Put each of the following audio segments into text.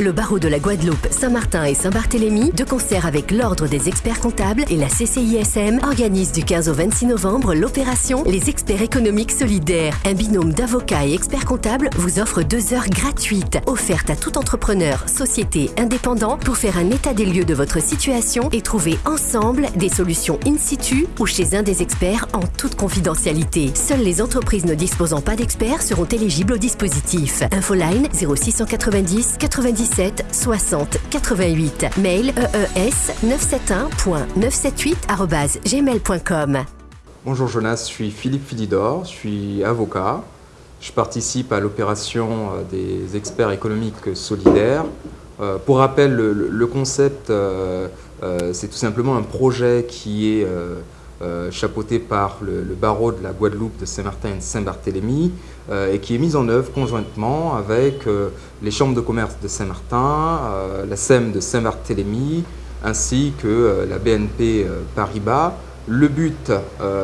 Le barreau de la Guadeloupe, Saint-Martin et Saint-Barthélemy, de concert avec l'Ordre des experts comptables et la CCISM, organise du 15 au 26 novembre l'opération Les experts économiques solidaires. Un binôme d'avocats et experts comptables vous offre deux heures gratuites, offertes à tout entrepreneur, société, indépendant, pour faire un état des lieux de votre situation et trouver ensemble des solutions in situ ou chez un des experts en toute confidentialité. Seules les entreprises ne disposant pas d'experts seront éligibles au dispositif. Infoline 0690 97 60 88. Mail ees 971.978 Bonjour Jonas, je suis Philippe Philidor, je suis avocat. Je participe à l'opération euh, des experts économiques solidaires. Euh, pour rappel, le, concept, euh, c'est tout simplement un projet qui est chapeauté par le, barreau de la Guadeloupe, de Saint-Martin et de Saint-Barthélemy, et qui est mis en œuvre conjointement avec les chambres de commerce de Saint-Martin, la SEM de Saint-Barthélemy, ainsi que la BNP Paribas. Le but,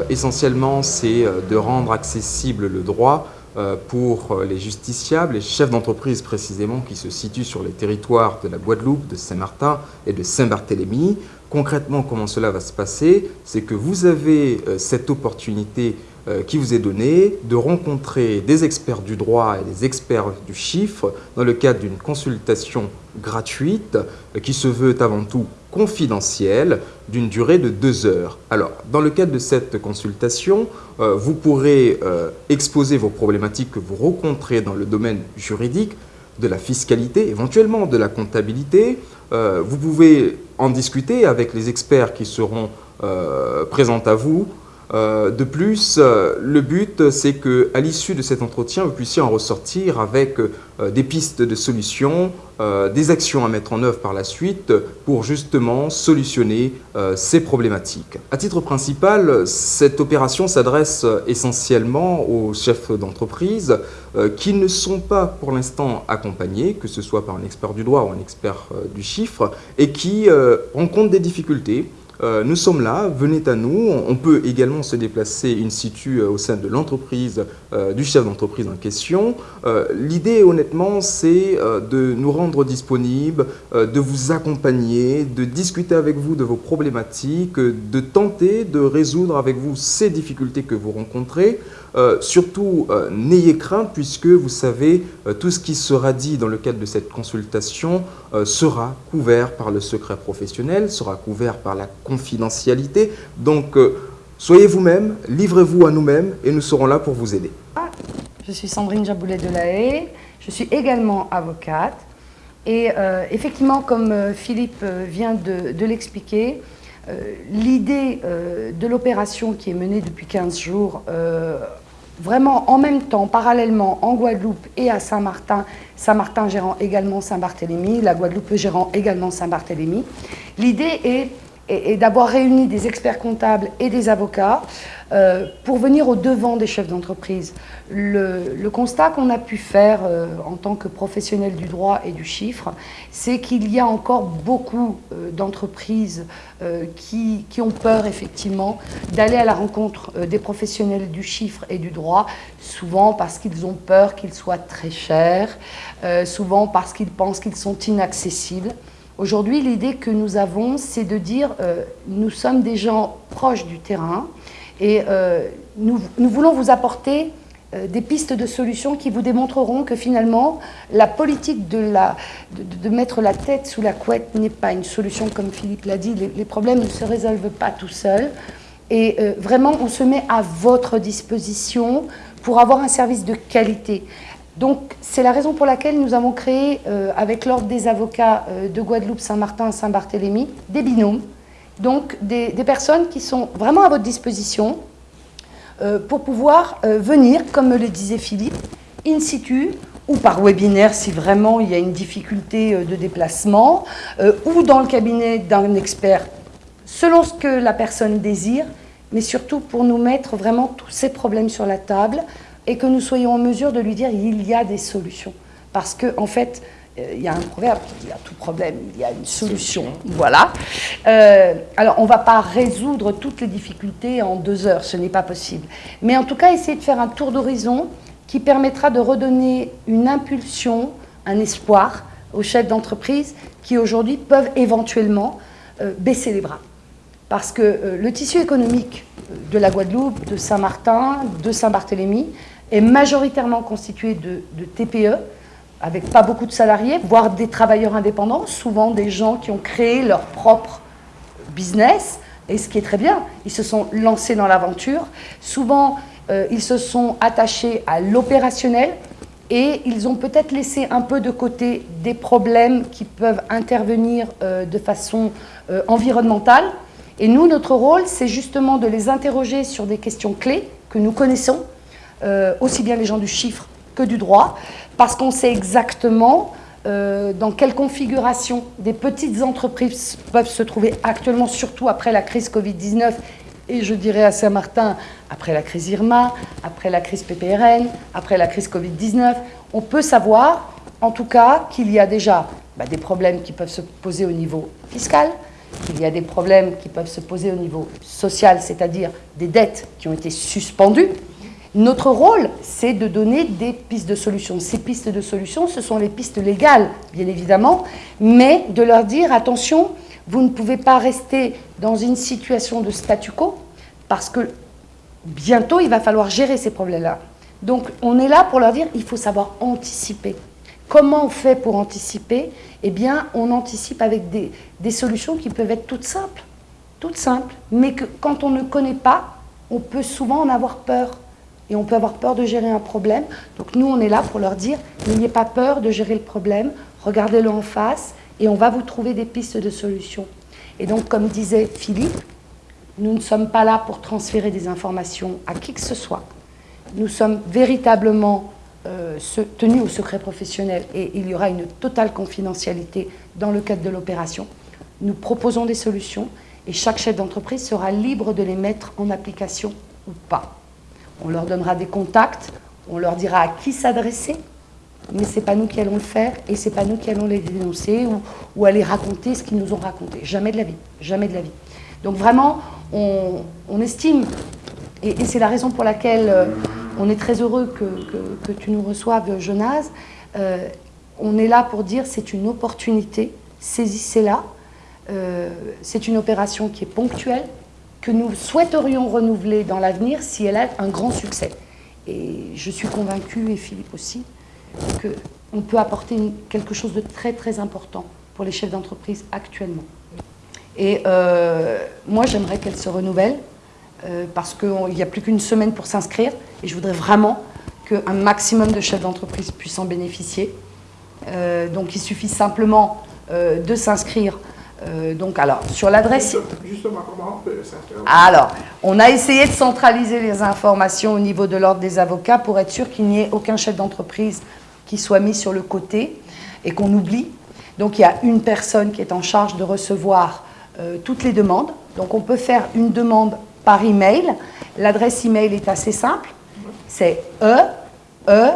essentiellement, c'est de rendre accessible le droit euh, pour euh, les justiciables, les chefs d'entreprise précisément qui se situent sur les territoires de la Guadeloupe, de Saint-Martin et de Saint-Barthélemy. Concrètement, comment cela va se passer C'est que vous avez euh, cette opportunité qui vous est donnée de rencontrer des experts du droit et des experts du chiffre dans le cadre d'une consultation gratuite qui se veut avant tout confidentielle d'une durée de deux heures. Alors, dans le cadre de cette consultation, euh, vous pourrez euh, exposer vos problématiques que vous rencontrez dans le domaine juridique, de la fiscalité, éventuellement de la comptabilité. Euh, vous pouvez en discuter avec les experts qui seront présents à vous euh, de plus, euh, le but, c'est qu'à l'issue de cet entretien, vous puissiez en ressortir avec euh, des pistes de solutions, des actions à mettre en œuvre par la suite pour justement solutionner ces problématiques. À titre principal, cette opération s'adresse essentiellement aux chefs d'entreprise qui ne sont pas pour l'instant accompagnés, que ce soit par un expert du droit ou un expert du chiffre, et qui rencontrent des difficultés euh, nous sommes là, venez à nous. On peut également se déplacer in situ euh, au sein de l'entreprise, euh, du chef d'entreprise en question. L'idée, honnêtement, c'est de nous rendre disponibles, de vous accompagner, de discuter avec vous de vos problématiques, de tenter de résoudre avec vous ces difficultés que vous rencontrez. surtout, n'ayez crainte puisque vous savez, tout ce qui sera dit dans le cadre de cette consultation sera couvert par le secret professionnel, sera couvert par la confidentialité. Donc, euh, soyez vous-même, livrez-vous à nous-mêmes et nous serons là pour vous aider. Je suis Sandrine Jaboulet de la Haye, je suis également avocate. Et euh, effectivement, comme euh, Philippe vient de, l'expliquer, l'idée de l'opération qui est menée depuis 15 jours, vraiment en même temps, parallèlement, en Guadeloupe et à Saint-Martin, Saint-Martin gérant également Saint-Barthélemy, la Guadeloupe gérant également Saint-Barthélemy, l'idée est et, d'avoir réuni des experts comptables et des avocats euh, pour venir au devant des chefs d'entreprise. Le, constat qu'on a pu faire euh, en tant que professionnel du droit et du chiffre, c'est qu'il y a encore beaucoup euh, d'entreprises qui, qui, ont peur effectivement d'aller à la rencontre des professionnels du chiffre et du droit, souvent parce qu'ils ont peur qu'ils soient très chers, souvent parce qu'ils pensent qu'ils sont inaccessibles. Aujourd'hui, l'idée que nous avons, c'est de dire euh, nous sommes des gens proches du terrain et euh, nous, voulons vous apporter euh, des pistes de solutions qui vous démontreront que finalement, la politique de, mettre la tête sous la couette n'est pas une solution, comme Philippe l'a dit, les, problèmes ne se résolvent pas tout seuls. Et vraiment, on se met à votre disposition pour avoir un service de qualité. Donc, c'est la raison pour laquelle nous avons créé, euh, avec l'Ordre des avocats euh, de Guadeloupe, Saint-Martin, Saint-Barthélemy, des binômes. Donc, des, personnes qui sont vraiment à votre disposition euh, pour pouvoir venir, comme me le disait Philippe, in situ ou par webinaire si vraiment il y a une difficulté de déplacement, ou dans le cabinet d'un expert, selon ce que la personne désire, mais surtout pour nous mettre vraiment tous ces problèmes sur la table, et que nous soyons en mesure de lui dire il y a des solutions. Parce qu'en en fait, euh, il y a un proverbe qui dit à tout problème, il y a une solution. Voilà. Euh, alors, on ne va pas résoudre toutes les difficultés en deux heures, ce n'est pas possible. Mais en tout cas, essayer de faire un tour d'horizon qui permettra de redonner une impulsion, un espoir aux chefs d'entreprise qui aujourd'hui peuvent éventuellement euh, baisser les bras. Parce que euh, le tissu économique de la Guadeloupe, de Saint-Martin, de Saint-Barthélemy est majoritairement constitué de, TPE, avec pas beaucoup de salariés, voire des travailleurs indépendants, souvent des gens qui ont créé leur propre business, et ce qui est très bien, ils se sont lancés dans l'aventure. Souvent, euh, ils se sont attachés à l'opérationnel et ils ont peut-être laissé un peu de côté des problèmes qui peuvent intervenir euh, de façon euh, environnementale. Et nous, notre rôle, c'est justement de les interroger sur des questions clés que nous connaissons, aussi bien les gens du chiffre que du droit, parce qu'on sait exactement euh, dans quelle configuration des petites entreprises peuvent se trouver actuellement, surtout après la crise Covid-19 et je dirais à Saint-Martin, après la crise Irma, après la crise PPRN, après la crise Covid-19, on peut savoir en tout cas qu'il y a déjà bah, des problèmes qui peuvent se poser au niveau fiscal, qu'il y a des problèmes qui peuvent se poser au niveau social, c'est-à-dire des dettes qui ont été suspendues, notre rôle, c'est de donner des pistes de solutions. Ces pistes de solutions, ce sont les pistes légales, bien évidemment, mais de leur dire, attention, vous ne pouvez pas rester dans une situation de statu quo, parce que bientôt, il va falloir gérer ces problèmes-là. Donc, on est là pour leur dire, il faut savoir anticiper. Comment on fait pour anticiper? Eh bien, on anticipe avec des, des solutions qui peuvent être toutes simples, toutes simples, mais que quand on ne connaît pas, on peut souvent en avoir peur et on peut avoir peur de gérer un problème. Donc nous, on est là pour leur dire, n'ayez pas peur de gérer le problème, regardez-le en face et on va vous trouver des pistes de solutions. Et donc, comme disait Philippe, nous ne sommes pas là pour transférer des informations à qui que ce soit. Nous sommes véritablement euh, tenus au secret professionnel et il y aura une totale confidentialité dans le cadre de l'opération. Nous proposons des solutions et chaque chef d'entreprise sera libre de les mettre en application ou pas. On leur donnera des contacts, on leur dira à qui s'adresser, mais ce n'est pas nous qui allons le faire et ce n'est pas nous qui allons les dénoncer ou, aller raconter ce qu'ils nous ont raconté. Jamais de la vie, jamais de la vie. Donc vraiment, on, estime, et, c'est la raison pour laquelle euh, on est très heureux que, tu nous reçoives, Jonas, euh, on est là pour dire c'est une opportunité, saisissez-la. Euh, c'est une opération qui est ponctuelle, que nous souhaiterions renouveler dans l'avenir si elle a un grand succès. Et je suis convaincue, et Philippe aussi, qu'on peut apporter quelque chose de très très important pour les chefs d'entreprise actuellement. Et euh, moi, j'aimerais qu'elle se renouvelle, euh, parce qu'il n'y a plus qu'une semaine pour s'inscrire, et je voudrais vraiment qu'un maximum de chefs d'entreprise puissent en bénéficier. Euh, donc il suffit simplement de s'inscrire euh, donc, alors, sur l'adresse... Justement, comment on peut Alors, on a essayé de centraliser les informations au niveau de l'ordre des avocats pour être sûr qu'il n'y ait aucun chef d'entreprise qui soit mis sur le côté et qu'on oublie. Donc, il y a une personne qui est en charge de recevoir euh, toutes les demandes. Donc, on peut faire une demande par email. L'adresse email est assez simple. C'est e e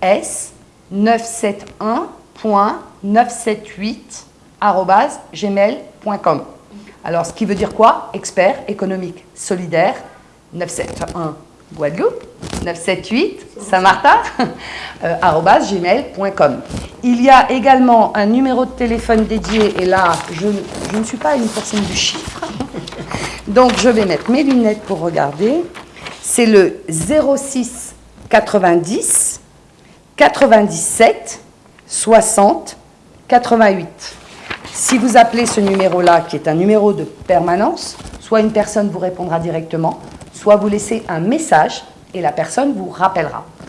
s 971.978 gmail.com. Alors, ce qui veut dire quoi? Expert économique solidaire 971 Guadeloupe, 978 Saint-Martin, euh, gmail.com. Il y a également un numéro de téléphone dédié, et là, je, ne suis pas une personne du chiffre, donc je vais mettre mes lunettes pour regarder. C'est le 06 90 97 60 88. Si vous appelez ce numéro-là, qui est un numéro de permanence, soit une personne vous répondra directement, soit vous laissez un message et la personne vous rappellera.